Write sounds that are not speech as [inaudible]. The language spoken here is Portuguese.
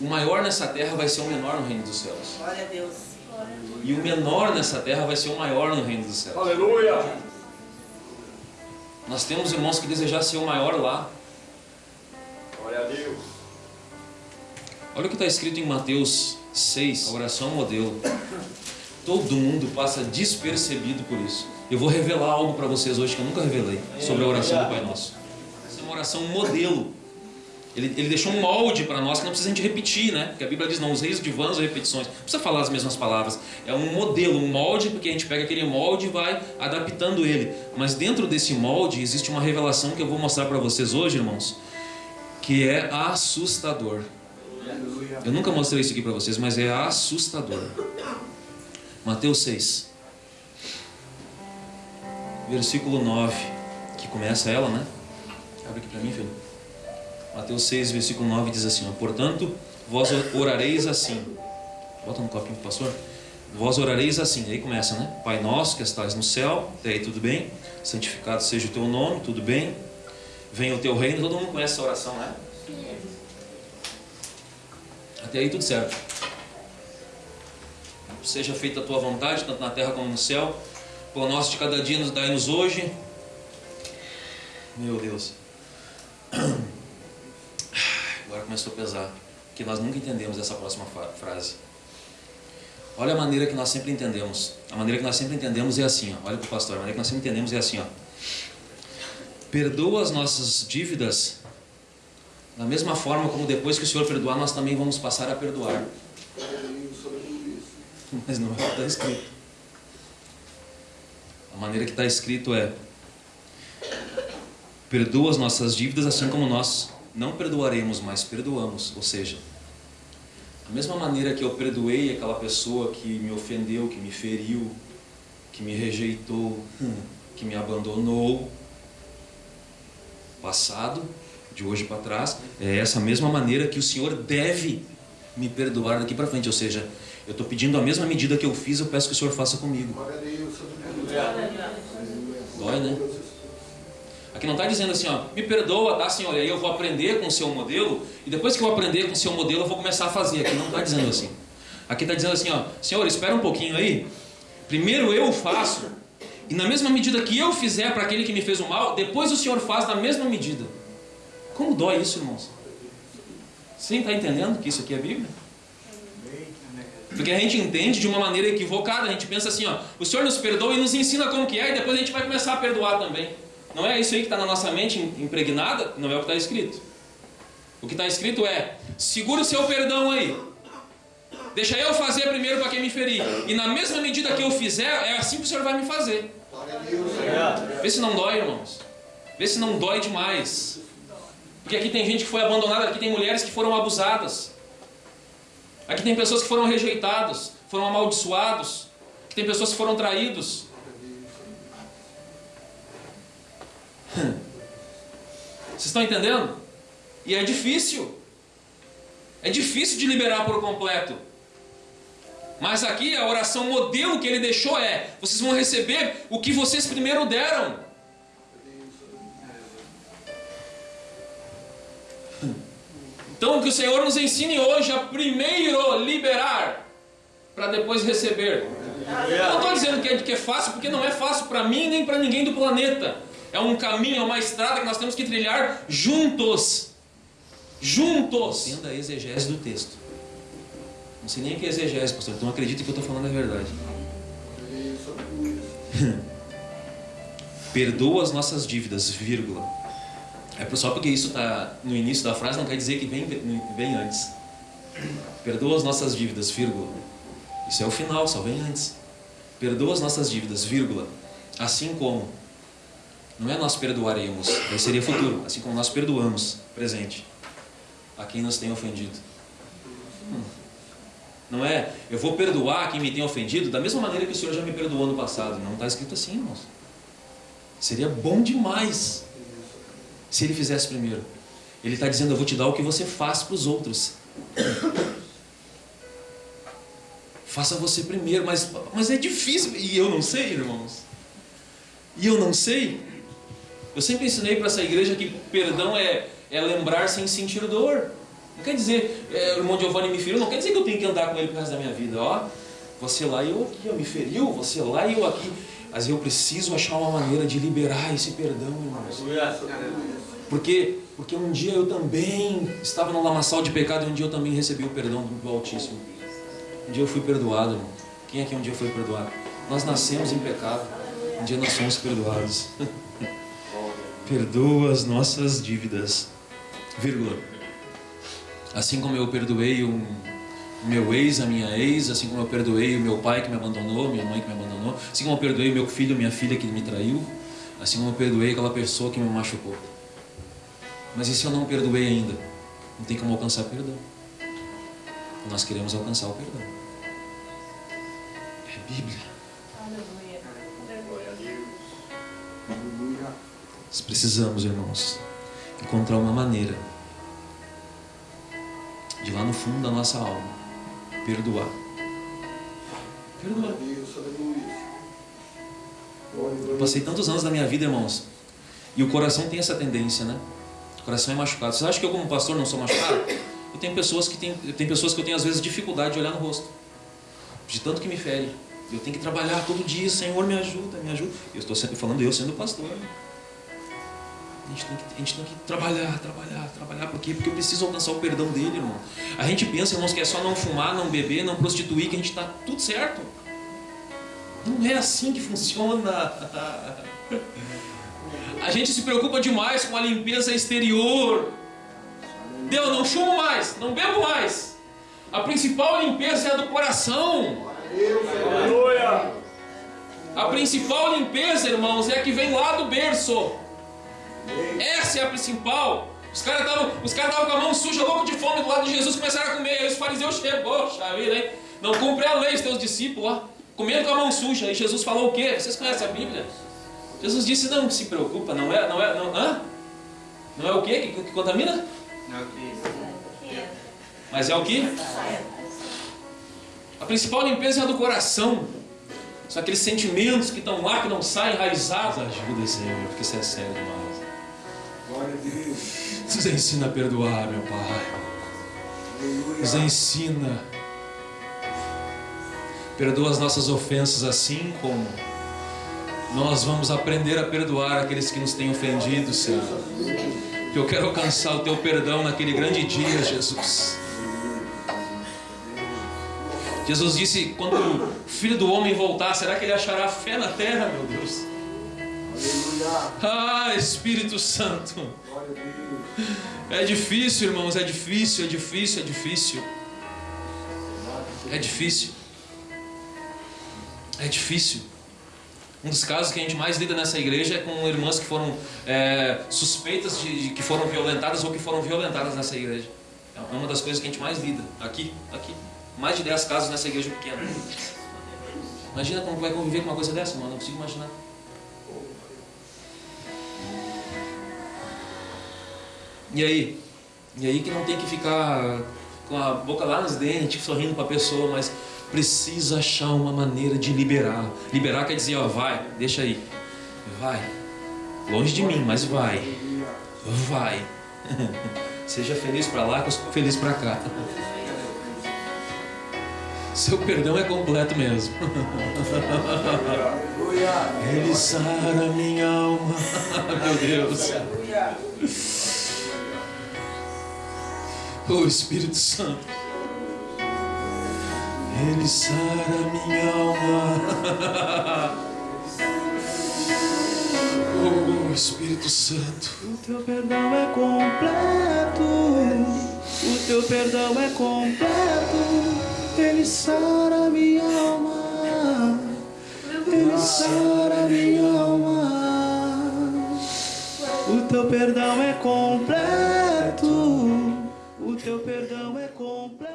o maior nessa terra vai ser o menor no reino dos céus. Glória a Deus. E o menor nessa terra vai ser o maior no reino dos céus. Aleluia. Nós temos irmãos que desejam ser o maior lá. Glória a Deus. Olha o que está escrito em Mateus 6, a oração modelo. Todo mundo passa despercebido por isso. Eu vou revelar algo para vocês hoje que eu nunca revelei sobre a oração do Pai Nosso. Essa é uma oração modelo. Ele, ele deixou um molde para nós que não precisa a gente repetir, né? Porque a Bíblia diz: não useis de vãs ou repetições. Não precisa falar as mesmas palavras. É um modelo, um molde, porque a gente pega aquele molde e vai adaptando ele. Mas dentro desse molde existe uma revelação que eu vou mostrar para vocês hoje, irmãos, que é assustador. Eu nunca mostrei isso aqui para vocês, mas é assustador. Mateus 6, versículo 9, que começa ela, né? Abre aqui para mim, filho. Mateus 6, versículo 9 diz assim: Portanto, vós orareis assim. Bota no copinho, pastor. Vós orareis assim. Aí começa, né? Pai nosso que estás no céu, até aí tudo bem. Santificado seja o teu nome, tudo bem. Venha o teu reino. Todo mundo conhece essa oração, né? Até aí tudo certo. Seja feita a tua vontade, tanto na terra como no céu. Pão nosso de cada dia nos dai-nos hoje. Meu Deus. Começou a pesar. Que nós nunca entendemos essa próxima frase. Olha a maneira que nós sempre entendemos. A maneira que nós sempre entendemos é assim, ó. Olha para o pastor, a maneira que nós sempre entendemos é assim, ó. Perdoa as nossas dívidas da mesma forma como depois que o Senhor perdoar, nós também vamos passar a perdoar. Mas não é o que está escrito. A maneira que está escrito é: perdoa as nossas dívidas assim como nós não perdoaremos, mas perdoamos. Ou seja, da mesma maneira que eu perdoei aquela pessoa que me ofendeu, que me feriu, que me rejeitou, [laughs] que me abandonou, passado, de hoje para trás, é essa mesma maneira que o Senhor deve me perdoar daqui para frente. Ou seja, eu estou pedindo a mesma medida que eu fiz, eu peço que o Senhor faça comigo. Dói, né? Aqui não está dizendo assim, ó, me perdoa, tá, Senhor? E aí eu vou aprender com o seu modelo, e depois que eu aprender com o seu modelo, eu vou começar a fazer. Aqui não está dizendo assim. Aqui está dizendo assim, ó, Senhor, espera um pouquinho aí. Primeiro eu faço, e na mesma medida que eu fizer para aquele que me fez o mal, depois o Senhor faz na mesma medida. Como dói isso, irmãos? Você está entendendo que isso aqui é Bíblia? Porque a gente entende de uma maneira equivocada, a gente pensa assim, ó, o Senhor nos perdoa e nos ensina como que é, e depois a gente vai começar a perdoar também. Não é isso aí que está na nossa mente impregnada? Não é o que está escrito. O que está escrito é: segura o seu perdão aí. Deixa eu fazer primeiro para quem me ferir. E na mesma medida que eu fizer, é assim que o Senhor vai me fazer. Vê se não dói, irmãos. Vê se não dói demais. Porque aqui tem gente que foi abandonada, aqui tem mulheres que foram abusadas. Aqui tem pessoas que foram rejeitadas, foram amaldiçoados. Aqui tem pessoas que foram traídos. Vocês estão entendendo? E é difícil. É difícil de liberar por completo. Mas aqui a oração modelo que ele deixou é: vocês vão receber o que vocês primeiro deram. Então que o Senhor nos ensine hoje a primeiro liberar para depois receber. Eu não estou dizendo que é, que é fácil, porque não é fácil para mim nem para ninguém do planeta. É um caminho, é uma estrada que nós temos que trilhar juntos. Juntos. Tendo a exegese do texto. Não sei nem o que é exegese, pastor, então acredito que eu estou falando a verdade. [laughs] Perdoa as nossas dívidas, vírgula. É só porque isso está no início da frase não quer dizer que vem, vem antes. Perdoa as nossas dívidas, vírgula. Isso é o final, só vem antes. Perdoa as nossas dívidas, vírgula. Assim como. Não é nós perdoaremos, aí seria futuro. Assim como nós perdoamos, presente. A quem nos tem ofendido. Hum. Não é, eu vou perdoar quem me tem ofendido da mesma maneira que o Senhor já me perdoou no passado. Não está escrito assim, irmãos. Seria bom demais se ele fizesse primeiro. Ele está dizendo: Eu vou te dar o que você faz para os outros. [clears throat] Faça você primeiro, mas, mas é difícil. E eu não sei, irmãos. E eu não sei. Eu sempre ensinei para essa igreja que perdão é, é lembrar sem sentir dor. Não quer dizer, é, o irmão Giovanni me feriu, não quer dizer que eu tenho que andar com ele pro resto da minha vida. Ó, você lá e eu aqui, ó, me feriu, você lá e eu aqui. Mas eu preciso achar uma maneira de liberar esse perdão, irmãos. Porque, porque um dia eu também estava no lamaçal de pecado e um dia eu também recebi o perdão do Altíssimo. Um dia eu fui perdoado, irmão. Quem aqui um dia foi perdoado? Nós nascemos em pecado, um dia nós somos perdoados. [laughs] Perdoa as nossas dívidas, vírgula. Assim como eu perdoei o meu ex, a minha ex, assim como eu perdoei o meu pai que me abandonou, minha mãe que me abandonou, assim como eu perdoei meu filho, minha filha que me traiu, assim como eu perdoei aquela pessoa que me machucou. Mas e se eu não perdoei ainda? Não tem como alcançar perdão. Nós queremos alcançar o perdão. É Bíblia. Nós precisamos, irmãos, encontrar uma maneira de lá no fundo da nossa alma perdoar. Perdoar. Eu passei tantos anos da minha vida, irmãos, e o coração tem essa tendência, né? O coração é machucado. Você acha que eu, como pastor, não sou machucado? Eu tenho pessoas que têm, tem pessoas que eu tenho às vezes dificuldade de olhar no rosto, de tanto que me fere. Eu tenho que trabalhar todo dia, Senhor, me ajuda, me ajuda. Eu estou sempre falando eu sendo pastor. A gente, tem que, a gente tem que trabalhar, trabalhar, trabalhar. Por quê? Porque eu preciso alcançar o perdão dele, irmão. A gente pensa, irmãos, que é só não fumar, não beber, não prostituir, que a gente está tudo certo. Não é assim que funciona. A gente se preocupa demais com a limpeza exterior. Deus, não fumo mais, não bebo mais. A principal limpeza é a do coração. A principal limpeza, irmãos, é a que vem lá do berço. Essa é a principal. Os caras estavam cara com a mão suja, louco de fome do lado de Jesus, começaram a comer. Aí os fariseus chegou, poxa vida, hein? Não cumpre a lei, os teus discípulos, ó, comendo com a mão suja. E Jesus falou o quê? Vocês conhecem a Bíblia? Jesus disse: Não se preocupa, não é, não é, não, hã? Não é o quê que, que contamina? Não é o que. Mas é o que? A principal limpeza é a do coração. São aqueles sentimentos que estão lá, que não saem enraizados. Ajuda, Senhor, porque isso é sério demais. Nos ensina a perdoar, meu Pai. Nos ensina. Perdoa as nossas ofensas assim como nós vamos aprender a perdoar aqueles que nos têm ofendido, Senhor. Que eu quero alcançar o teu perdão naquele grande dia, Jesus. Jesus disse: quando o filho do homem voltar, será que ele achará fé na terra, meu Deus? Ah, Espírito Santo. É difícil, irmãos, é difícil, é difícil, é difícil. É difícil. É difícil. Um dos casos que a gente mais lida nessa igreja é com irmãs que foram é, suspeitas de, de, que foram violentadas ou que foram violentadas nessa igreja. É uma das coisas que a gente mais lida. Aqui, aqui. Mais de 10 casos nessa igreja pequena. Imagina como vai conviver com uma coisa dessa, mano. Não consigo imaginar. E aí? E aí que não tem que ficar com a boca lá nos dentes, sorrindo para a pessoa, mas precisa achar uma maneira de liberar. Liberar quer dizer, ó, vai, deixa aí. Vai. Longe de mim, mas vai. Vai. [laughs] Seja feliz para lá, feliz para cá. [laughs] Seu perdão é completo mesmo. [laughs] Ele sara minha alma. Meu Deus. O Espírito Santo. Ele sara minha alma. [laughs] Oh, Espírito Santo. O teu perdão é completo. O teu perdão é completo. Ele sara minha alma. Ele sara minha alma. O teu perdão é completo. Teu perdão é completo.